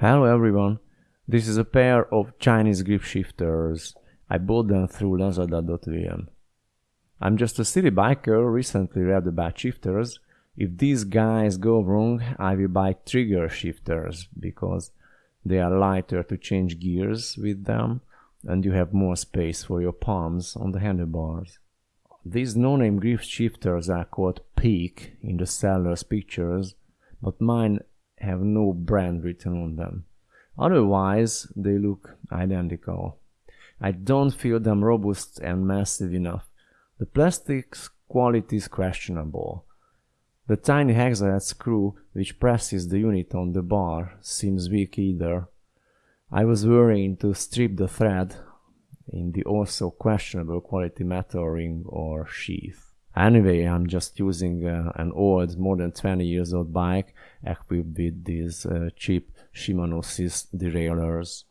Hello everyone, this is a pair of Chinese grip shifters. I bought them through lazada.vn. I'm just a city biker, recently read about shifters. If these guys go wrong, I will buy trigger shifters because they are lighter to change gears with them and you have more space for your palms on the handlebars. These no-name grip shifters are called Peak in the seller's pictures, but mine have no brand written on them. Otherwise, they look identical. I don't feel them robust and massive enough. The plastic's quality is questionable. The tiny hexahead screw which presses the unit on the bar seems weak either. I was worrying to strip the thread in the also questionable quality metal ring or sheath. Anyway, I'm just using uh, an old, more than 20 years old bike equipped with these uh, cheap Shimano SIS derailleurs.